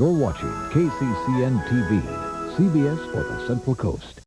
You're watching KCCN TV, CBS for the Central Coast.